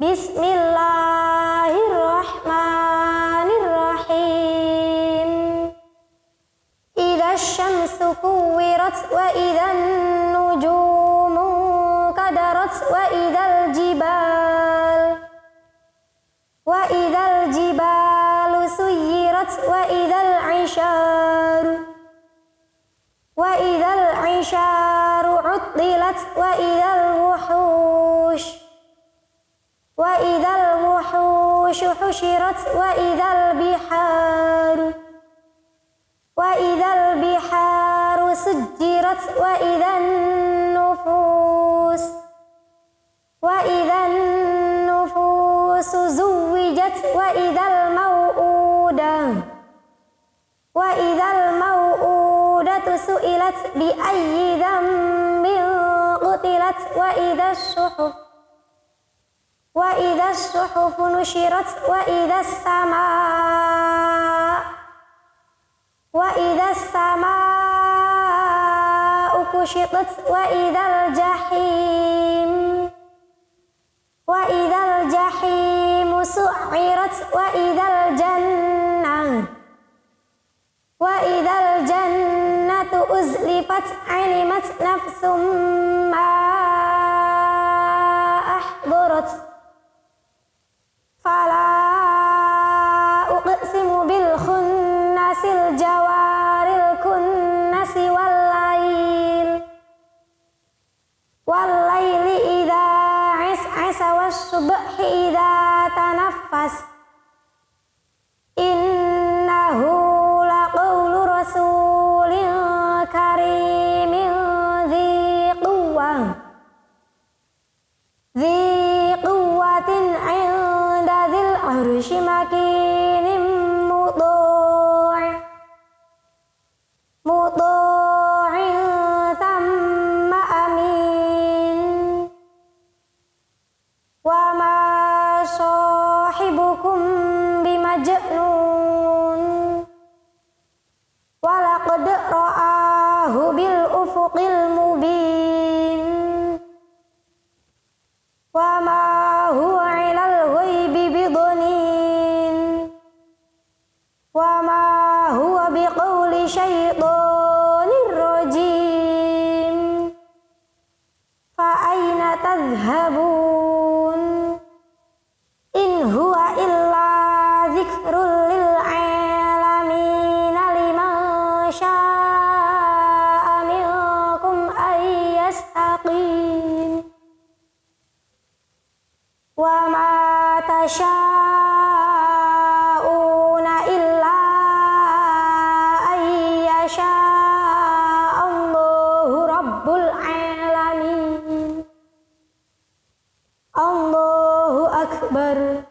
بسم الله الرحمن الرحيم. إذا الشمس كورت وإذا النجوم انكدرت وإذا الجبال وإذا الجبال سيرت وإذا العشار وإذا العشار عطلت وإذا الوحوش وإذا الوحوش حشرت وإذا البحار وإذا البحار سجرت وإذا النفوس وإذا النفوس زوجت وإذا الموءودة وإذا الموءودة سئلت بأي ذنب قتلت وإذا الصحف وإذا الصحف نشرت وإذا السماء وإذا السماء كشطت وإذا الجحيم وإذا الجحيم سعرت وإذا الجنة وإذا الجنة أزلفت علمت نفس أقسم بالخنس الجوار الكنس والليل. والليل إذا عسعس والصبح صاحبكم بمجنون. ولقد رآه بالأفق المبين. وما هو على الغيب بضنين. وما هو بقول شيطان ما تشاءون إلا أن يشاء الله رب العالمين. الله أكبر.